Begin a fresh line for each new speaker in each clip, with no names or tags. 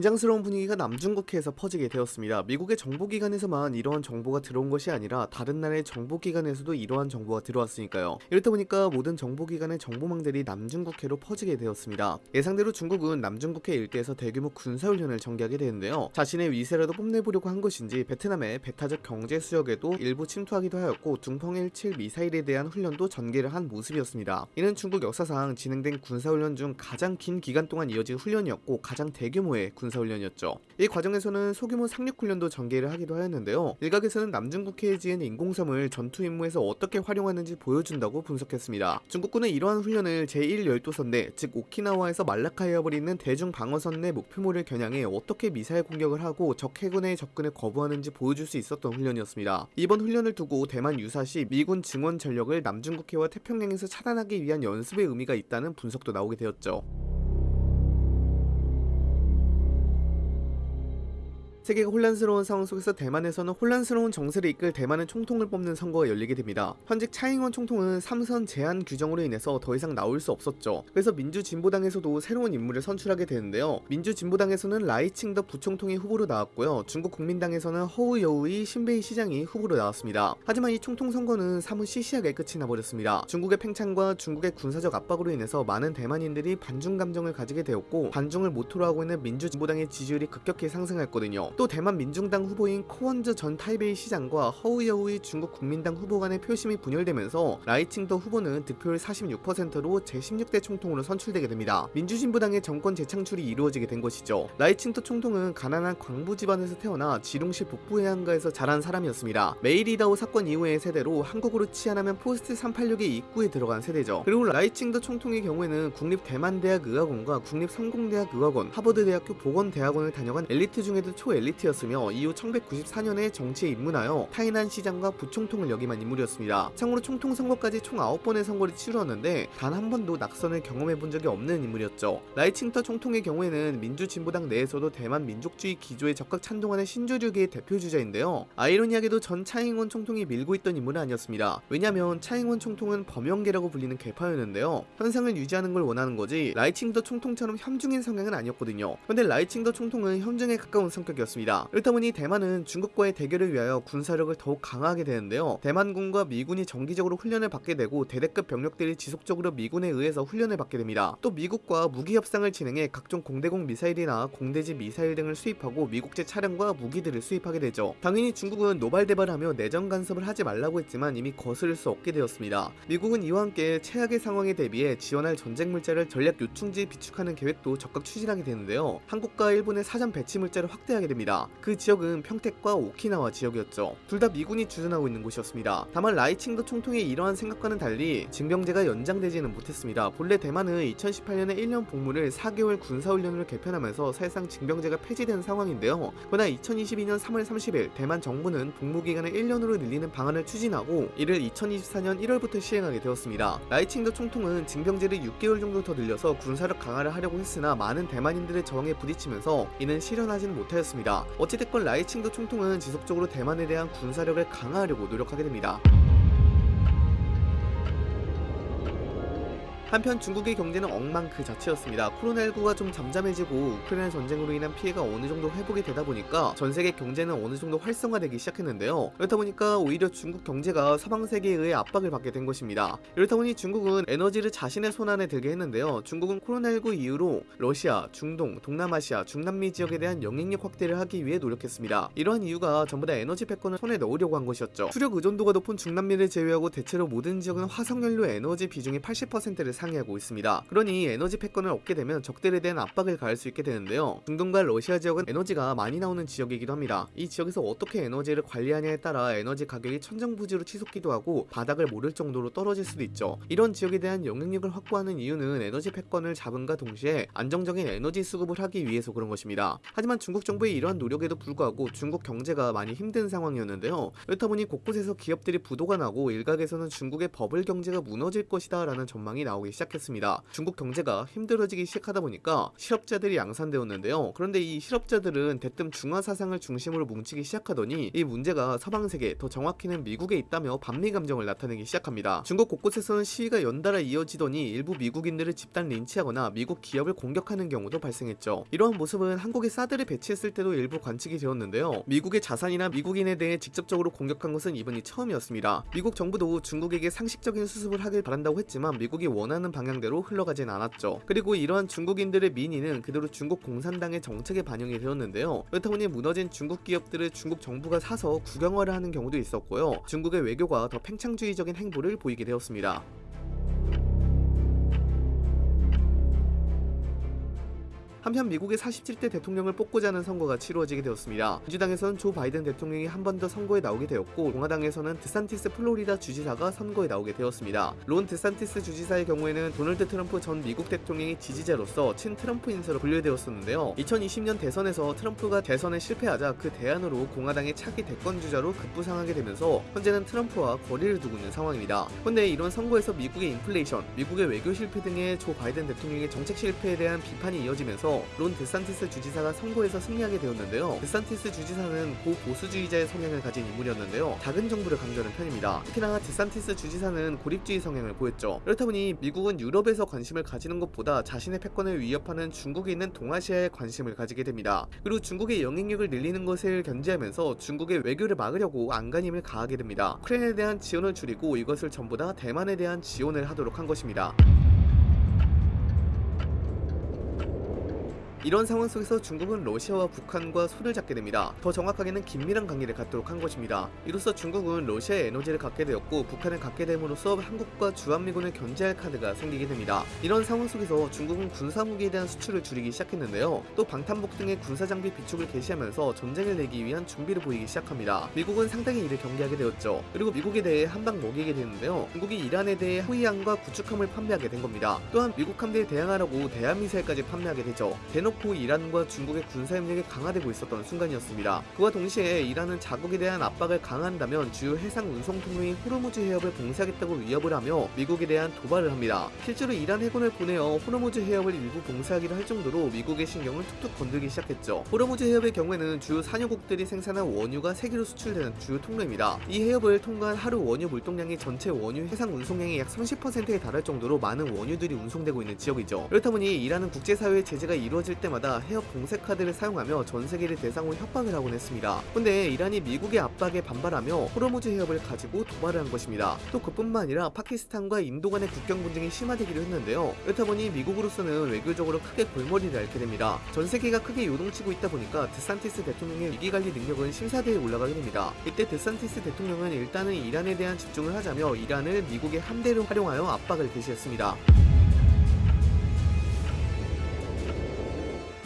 긴장스러운 분위기가 남중국해에서 퍼지게 되었습니다. 미국의 정보기관에서만 이러한 정보가 들어온 것이 아니라 다른 나라의 정보기관에서도 이러한 정보가 들어왔으니까요. 이렇다 보니까 모든 정보기관의 정보망들이 남중국해로 퍼지게 되었습니다. 예상대로 중국은 남중국해 일대에서 대규모 군사훈련을 전개하게 되는데요. 자신의 위세라도 뽐내보려고 한 것인지 베트남의 배타적 경제 수역에도 일부 침투하기도 하였고 둥펑 17 미사일에 대한 훈련도 전개를 한 모습이었습니다. 이는 중국 역사상 진행된 군사훈련 중 가장 긴 기간 동안 이어진 훈련이었고 가장 대규모의 군 사훈련이었죠. 이 과정에서는 소규모 상륙훈련도 전개를 하기도 하였는데요. 일각에서는 남중국 해에 지은 인공섬을 전투 임무에서 어떻게 활용하는지 보여준다고 분석했습니다. 중국군은 이러한 훈련을 제1열도선 내 즉 오키나와에서 말라카에 버리는 대중 방어선 내 목표물을 겨냥해 어떻게 미사일 공격을 하고 적 해군의 접근을 거부하는지 보여줄 수 있었던 훈련이었습니다. 이번 훈련을 두고 대만 유사시 미군 증원 전력을 남중국해와 태평양에서 차단하기 위한 연습의 의미가 있다는 분석도 나오게 되었죠. 세계가 혼란스러운 상황 속에서 대만에서는 혼란스러운 정세를 이끌 대만의 총통을 뽑는 선거가 열리게 됩니다. 현재 차잉원 총통은 삼선 제한 규정으로 인해서 더 이상 나올 수 없었죠. 그래서 민주진보당에서도 새로운 인물을 선출하게 되는데요. 민주진보당에서는 라이칭더 부총통이 후보로 나왔고요. 중국 국민당에서는 허우 여우의 신베이 시장이 후보로 나왔습니다. 하지만 이 총통 선거는 사뭇 시시하게 끝이 나버렸습니다. 중국의 팽창과 중국의 군사적 압박으로 인해서 많은 대만인들이 반중 감정을 가지게 되었고 반중을 모토로 하고 있는 민주진보당의 지지율이 급격히 상승했거든요. 또 대만 민중당 후보인 커원저 전 타이베이 시장과 허우유이 중국 국민당 후보 간의 표심이 분열되면서 라이칭더 후보는 득표율 46%로 제16대 총통으로 선출되게 됩니다. 민주진보당의 정권 재창출이 이루어지게 된 것이죠. 라이칭더 총통은 가난한 광부 집안에서 태어나 지룽시 북부 해안가에서 자란 사람이었습니다. 메이리다오 사건 이후의 세대로 한국으로 치환하면 포스트 386의 입구에 들어간 세대죠. 그리고 라이칭더 총통의 경우에는 국립 대만대학 의학원과 국립 성공대학 의학원, 하버드대학교 보건대학원을 다녀간 엘리트 중에도 초엘리트 엘리트였으며 이후 1994년에 정치에 입문하여 타이난 시장과 부총통을 역임한 인물이었습니다. 참고로 총통 선거까지 총 9번의 선거를 치루었는데 단 한 번도 낙선을 경험해본 적이 없는 인물이었죠. 라이칭더 총통의 경우에는 민주진보당 내에서도 대만 민족주의 기조에 적극 찬동하는 신조류계의 대표주자인데요. 아이러니하게도 전 차이잉원 총통이 밀고 있던 인물은 아니었습니다. 왜냐면 차이잉원 총통은 범영계라고 불리는 계파였는데요. 현상을 유지하는 걸 원하는 거지 라이칭더 총통처럼 혐중인 성향은 아니었거든요. 근데 라이칭더 총통은 혐중에 가까운 성격이었습니다. 있습니다. 그렇다 보니 대만은 중국과의 대결을 위하여 군사력을 더욱 강화하게 되는데요. 대만군과 미군이 정기적으로 훈련을 받게 되고 대대급 병력들이 지속적으로 미군에 의해서 훈련을 받게 됩니다. 또 미국과 무기 협상을 진행해 각종 공대공 미사일이나 공대지 미사일 등을 수입하고 미국제 차량과 무기들을 수입하게 되죠. 당연히 중국은 노발대발하며 내정 간섭을 하지 말라고 했지만 이미 거스를 수 없게 되었습니다. 미국은 이와 함께 최악의 상황에 대비해 지원할 전쟁 물자를 전략 요충지에 비축하는 계획도 적극 추진하게 되는데요. 한국과 일본의 사전 배치 물자를 확대하게 됩니다. 있습니다. 그 지역은 평택과 오키나와 지역이었죠. 둘 다 미군이 주둔하고 있는 곳이었습니다. 다만 라이칭더 총통의 이러한 생각과는 달리 징병제가 연장되지는 못했습니다. 본래 대만은 2018년에 1년 복무를 4개월 군사훈련으로 개편하면서 사실상 징병제가 폐지된 상황인데요. 그러나 2022년 3월 30일 대만 정부는 복무기간을 1년으로 늘리는 방안을 추진하고 이를 2024년 1월부터 시행하게 되었습니다. 라이칭더 총통은 징병제를 6개월 정도 더 늘려서 군사력 강화를 하려고 했으나 많은 대만인들의 저항에 부딪히면서 이는 실현하지는 못하였습니다. 어찌됐건 라이칭도 총통은 지속적으로 대만에 대한 군사력을 강화하려고 노력하게 됩니다. 한편 중국의 경제는 엉망 그 자체였습니다. 코로나19가 좀 잠잠해지고 우크라이나 전쟁으로 인한 피해가 어느 정도 회복이 되다 보니까 전 세계 경제는 어느 정도 활성화되기 시작했는데요. 그렇다 보니까 오히려 중국 경제가 서방 세계에 의해 압박을 받게 된 것입니다. 이렇다 보니 중국은 에너지를 자신의 손안에 들게 했는데요. 중국은 코로나19 이후로 러시아, 중동, 동남아시아, 중남미 지역에 대한 영향력 확대를 하기 위해 노력했습니다. 이러한 이유가 전부 다 에너지 패권을 손에 넣으려고 한 것이었죠. 수력 의존도가 높은 중남미를 제외하고 대체로 모든 지역은 화석연료 에너지 비중이 80%를 상회하고 있습니다. 그러니 에너지 패권을 얻게 되면 적들에 대한 압박을 가할 수 있게 되는데요. 중동과 러시아 지역은 에너지가 많이 나오는 지역이기도 합니다. 이 지역에서 어떻게 에너지를 관리하냐에 따라 에너지 가격이 천정부지로 치솟기도 하고 바닥을 모를 정도로 떨어질 수도 있죠. 이런 지역에 대한 영향력을 확보하는 이유는 에너지 패권을 잡은과 동시에 안정적인 에너지 수급을 하기 위해서 그런 것입니다. 하지만 중국 정부의 이러한 노력에도 불구하고 중국 경제가 많이 힘든 상황이었는데요. 그렇다 보니 곳곳에서 기업들이 부도가 나고 일각에서는 중국의 버블 경제가 무너질 것이다 라는 전망이 나오기 나오기 시작했습니다. 중국 경제가 힘들어지기 시작하다 보니까 실업자들이 양산되었는데요. 그런데 이 실업자들은 대뜸 중화 사상을 중심으로 뭉치기 시작하더니 이 문제가 서방 세계, 더 정확히는 미국에 있다며 반미 감정을 나타내기 시작합니다. 중국 곳곳에서는 시위가 연달아 이어지더니 일부 미국인들을 집단 린치하거나 미국 기업을 공격하는 경우도 발생했죠. 이러한 모습은 한국에 사드를 배치했을 때도 일부 관측이 되었는데요. 미국의 자산이나 미국인에 대해 직접적으로 공격한 것은 이번이 처음이었습니다. 미국 정부도 중국에게 상식적인 수습을 하길 바란다고 했지만 미국이 원하는 방향대로 흘러가진 않았죠. 그리고 이러한 중국인들의 민의는 그대로 중국 공산당의 정책에 반영이 되었는데요. 그렇다 보니 무너진 중국 기업들을 중국 정부가 사서 국영화를 하는 경우도 있었고요. 중국의 외교가 더 팽창주의적인 행보를 보이게 되었습니다. 한편 미국의 47대 대통령을 뽑고자 하는 선거가 치루어지게 되었습니다. 민주당에서는 조 바이든 대통령이 한 번 더 선거에 나오게 되었고 공화당에서는 드산티스 플로리다 주지사가 선거에 나오게 되었습니다. 론 드산티스 주지사의 경우에는 도널드 트럼프 전 미국 대통령의 지지자로서 친 트럼프 인사로 분류되었었는데요. 2020년 대선에서 트럼프가 대선에 실패하자 그 대안으로 공화당의 차기 대권 주자로 급부상하게 되면서 현재는 트럼프와 거리를 두고 있는 상황입니다. 그런데 이런 선거에서 미국의 인플레이션, 미국의 외교 실패 등의 조 바이든 대통령의 정책 실패에 대한 비판이 이어지면서 론 데산티스 주지사가 선거에서 승리하게 되었는데요. 데산티스 주지사는 고보수주의자의 성향을 가진 인물이었는데요. 작은 정부를 강조하는 편입니다. 특히나 데산티스 주지사는 고립주의 성향을 보였죠. 그렇다 보니 미국은 유럽에서 관심을 가지는 것보다 자신의 패권을 위협하는 중국에 있는 동아시아에 관심을 가지게 됩니다. 그리고 중국의 영향력을 늘리는 것을 견제하면서 중국의 외교를 막으려고 안간힘을 가하게 됩니다. 우크라이나에 대한 지원을 줄이고 이것을 전부 다 대만에 대한 지원을 하도록 한 것입니다. 이런 상황 속에서 중국은 러시아와 북한과 손을 잡게 됩니다. 더 정확하게는 긴밀한 관계를 갖도록 한 것입니다. 이로써 중국은 러시아의 에너지를 갖게 되었고 북한을 갖게 됨으로써 한국과 주한미군을 견제할 카드가 생기게 됩니다. 이런 상황 속에서 중국은 군사무기에 대한 수출을 줄이기 시작했는데요. 또 방탄복 등의 군사장비 비축을 개시하면서 전쟁을 내기 위한 준비를 보이기 시작합니다. 미국은 상당히 이를 경계하게 되었죠. 그리고 미국에 대해 한방 먹이게 되는데요. 중국이 이란에 대해 호위함과 구축함을 판매하게 된 겁니다. 또한 미국 함대에 대항하려고 대한미사일까지 판매하게 되죠. 대놓 고 이란과 중국의 군사협력이 강화되고 있었던 순간이었습니다. 그와 동시에 이란은 자국에 대한 압박을 강화한다면 주요 해상 운송 통로인 호르무즈 해협을 봉쇄하겠다고 위협을 하며 미국에 대한 도발을 합니다. 실제로 이란 해군을 보내어 호르무즈 해협을 일부 봉쇄하기로 할 정도로 미국의 신경을 툭툭 건들기 시작했죠. 호르무즈 해협의 경우에는 주요 산유국들이 생산한 원유가 세계로 수출되는 주요 통로입니다. 이 해협을 통과한 하루 원유 물동량이 전체 원유 해상 운송량의 약 30%에 달할 정도로 많은 원유들이 운송되고 있는 지역이죠. 그렇다 보니 이란은 국제사회의 제재가 이루어질 때마다 해협 봉쇄 카드를 사용하며 전 세계를 대상으로 협박을 하곤 했습니다. 근데 이란이 미국의 압박에 반발하며 호르무즈 해협을 가지고 도발을 한 것입니다. 또 그뿐만 아니라 파키스탄과 인도 간의 국경 분쟁이 심화되기도 했는데요. 그렇다 보니 미국으로서는 외교적으로 크게 골머리를 앓게 됩니다. 전 세계가 크게 요동치고 있다 보니까 드산티스 대통령의 위기관리 능력은 심사대에 올라가게 됩니다. 이때 드산티스 대통령은 일단은 이란에 대한 집중을 하자며 이란을 미국의 함대를 활용하여 압박을 개시했습니다.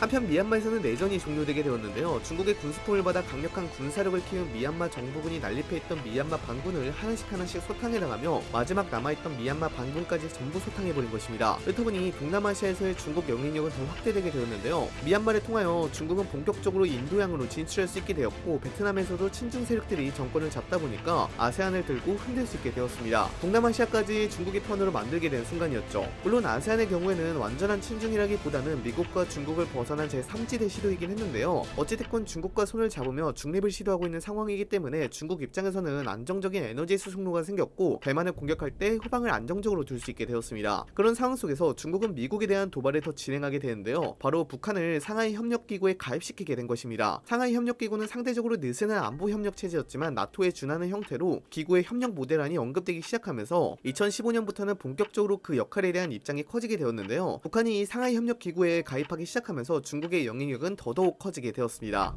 한편 미얀마에서는 내전이 종료되게 되었는데요. 중국의 군수품을 받아 강력한 군사력을 키운 미얀마 정부군이 난립해있던 미얀마 반군을 하나씩 하나씩 소탕해 나가며 마지막 남아있던 미얀마 반군까지 전부 소탕해버린 것입니다. 그렇다 보니 동남아시아에서의 중국 영향력은 더 확대되게 되었는데요. 미얀마를 통하여 중국은 본격적으로 인도양으로 진출할 수 있게 되었고 베트남에서도 친중 세력들이 정권을 잡다 보니까 아세안을 들고 흔들 수 있게 되었습니다. 동남아시아까지 중국의 편으로 만들게 된 순간이었죠. 물론 아세안의 경우에는 완전한 친중이라기보다는 미국과 중국을 벗어 벗어난 제3지대 시도이긴 했는데요. 어찌됐건 중국과 손을 잡으며 중립을 시도하고 있는 상황이기 때문에 중국 입장에서는 안정적인 에너지 수송로가 생겼고 대만을 공격할 때 후방을 안정적으로 둘 수 있게 되었습니다. 그런 상황 속에서 중국은 미국에 대한 도발을 더 진행하게 되는데요. 바로 북한을 상하이 협력기구에 가입시키게 된 것입니다. 상하이 협력기구는 상대적으로 느슨한 안보 협력 체제였지만 나토에 준하는 형태로 기구의 협력 모델안이 언급되기 시작하면서 2015년부터는 본격적으로 그 역할에 대한 입장이 커지게 되었는데요. 북한이 이 상하이 협력기구에 가입하기 시작하면서 중국의 영향력은 더더욱 커지게 되었습니다.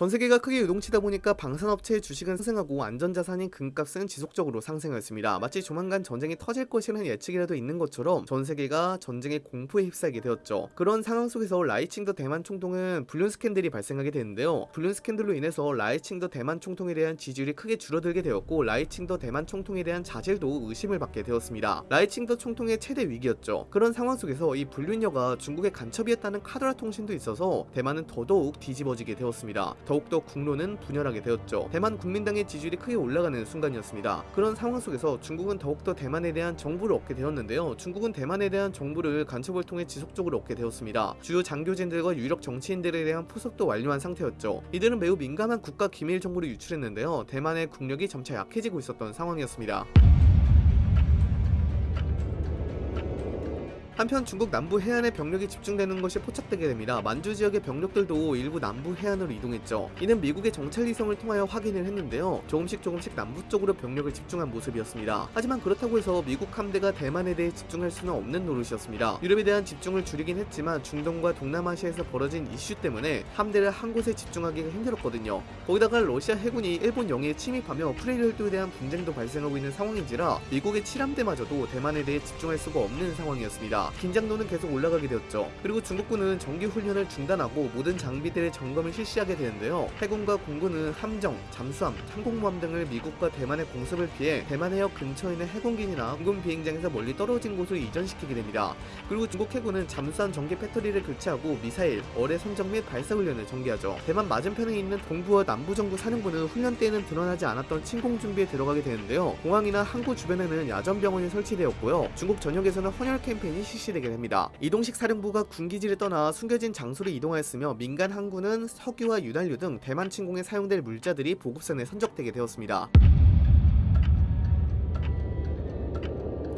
전 세계가 크게 요동치다 보니까 방산업체의 주식은 상승하고 안전자산인 금값은 지속적으로 상승했습니다. 마치 조만간 전쟁이 터질 것이라는 예측이라도 있는 것처럼 전 세계가 전쟁의 공포에 휩싸이게 되었죠. 그런 상황 속에서 라이칭더 대만 총통은 불륜 스캔들이 발생하게 되는데요. 불륜 스캔들로 인해서 라이칭더 대만 총통에 대한 지지율이 크게 줄어들게 되었고 라이칭더 대만 총통에 대한 자질도 의심을 받게 되었습니다. 라이칭더 총통의 최대 위기였죠. 그런 상황 속에서 이 불륜녀가 중국의 간첩이었다는 카더라 통신도 있어서 대만은 더더욱 뒤집어지게 되었습니다. 더욱더 국론은 분열하게 되었죠. 대만 국민당의 지지율이 크게 올라가는 순간이었습니다. 그런 상황 속에서 중국은 더욱더 대만에 대한 정보를 얻게 되었는데요. 중국은 대만에 대한 정보를 간첩을 통해 지속적으로 얻게 되었습니다. 주요 장교진들과 유력 정치인들에 대한 포석도 완료한 상태였죠. 이들은 매우 민감한 국가 기밀 정보를 유출했는데요. 대만의 국력이 점차 약해지고 있었던 상황이었습니다. 한편 중국 남부 해안에 병력이 집중되는 것이 포착되게 됩니다. 만주 지역의 병력들도 일부 남부 해안으로 이동했죠. 이는 미국의 정찰 위성을 통하여 확인을 했는데요. 조금씩 조금씩 남부 쪽으로 병력을 집중한 모습이었습니다. 하지만 그렇다고 해서 미국 함대가 대만에 대해 집중할 수는 없는 노릇이었습니다. 유럽에 대한 집중을 줄이긴 했지만 중동과 동남아시아에서 벌어진 이슈 때문에 함대를 한 곳에 집중하기가 힘들었거든요. 거기다가 러시아 해군이 일본 영해에 침입하며 쿠릴 열도에 대한 분쟁도 발생하고 있는 상황인지라 미국의 칠함대마저도 대만에 대해 집중할 수가 없는 상황이었습니다. 긴장도는 계속 올라가게 되었죠. 그리고 중국군은 정기 훈련을 중단하고 모든 장비들의 점검을 실시하게 되는데요. 해군과 공군은 함정, 잠수함, 항공모함 등을 미국과 대만의 공습을 피해 대만 해역 근처에 있는 해군기나 공군 비행장에서 멀리 떨어진 곳으로 이전시키게 됩니다. 그리고 중국 해군은 잠수함 전기 배터리를 교체하고 미사일, 어뢰 선적 및 발사 훈련을 전개하죠. 대만 맞은편에 있는 동부와 남부 정부 사령부는 훈련 때에는 드러나지 않았던 침공 준비에 들어가게 되는데요. 공항이나 항구 주변에는 야전 병원이 설치되었고요. 중국 전역에서는 헌혈 캠페인이 실시되게 됩니다. 이동식 사령부가 군기지를 떠나 숨겨진 장소로 이동하였으며 민간 항구는 석유와 윤활유 등 대만 침공에 사용될 물자들이 보급선에 선적되게 되었습니다.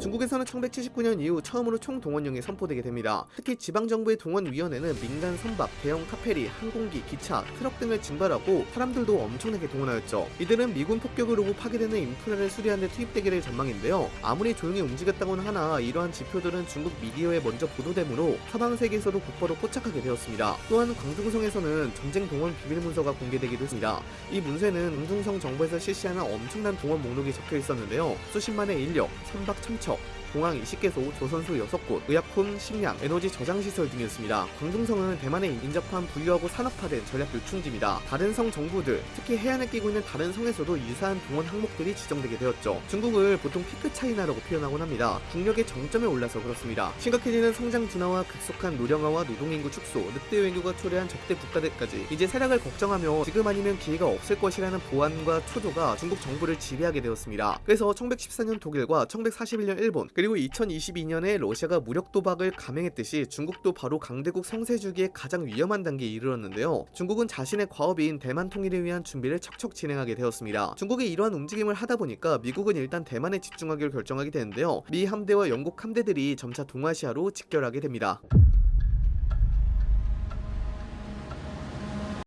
중국에서는 1979년 이후 처음으로 총동원령이 선포되게 됩니다. 특히 지방정부의 동원위원회는 민간 선박, 대형 카페리, 항공기, 기차, 트럭 등을 증발하고 사람들도 엄청나게 동원하였죠. 이들은 미군 폭격으로 파괴되는 인프라를 수리하는 데 투입되게 될 전망인데요. 아무리 조용히 움직였다고는 하나 이러한 지표들은 중국 미디어에 먼저 보도되므로 서방 세계에서도 곧바로 포착하게 되었습니다. 또한 광둥성에서는 전쟁 동원 비밀 문서가 공개되기도 했습니다. 이 문서에는 광둥성 정부에서 실시하는 엄청난 동원 목록이 적혀 있었는데요. 수십만의 인력, 선박 천척, 공항 20개소, 조선소 6곳, 의약품, 식량, 에너지 저장시설 등이었습니다. 광둥성은 대만에 인접한 부유하고 산업화된 전략 요충지입니다. 다른 성 정부들, 특히 해안에 끼고 있는 다른 성에서도 유사한 동원 항목들이 지정되게 되었죠. 중국을 보통 피크 차이나라고 표현하곤 합니다. 국력의 정점에 올라서 그렇습니다. 심각해지는 성장 둔화와 급속한 노령화와 노동인구 축소, 늑대 외교가 초래한 적대 국가들까지 이제 세락을 걱정하며 지금 아니면 기회가 없을 것이라는 보안과 초조가 중국 정부를 지배하게 되었습니다. 그래서 1914년 독일과 1941년 일본, 그리고 2022년에 러시아가 무력 도박을 감행했듯이 중국도 바로 강대국 성세 주기에 가장 위험한 단계에 이르렀는데요. 중국은 자신의 과업인 대만 통일을 위한 준비를 척척 진행하게 되었습니다. 중국이 이러한 움직임을 하다 보니까 미국은 일단 대만에 집중하기로 결정하게 되는데요. 미 함대와 영국 함대들이 점차 동아시아로 직결하게 됩니다.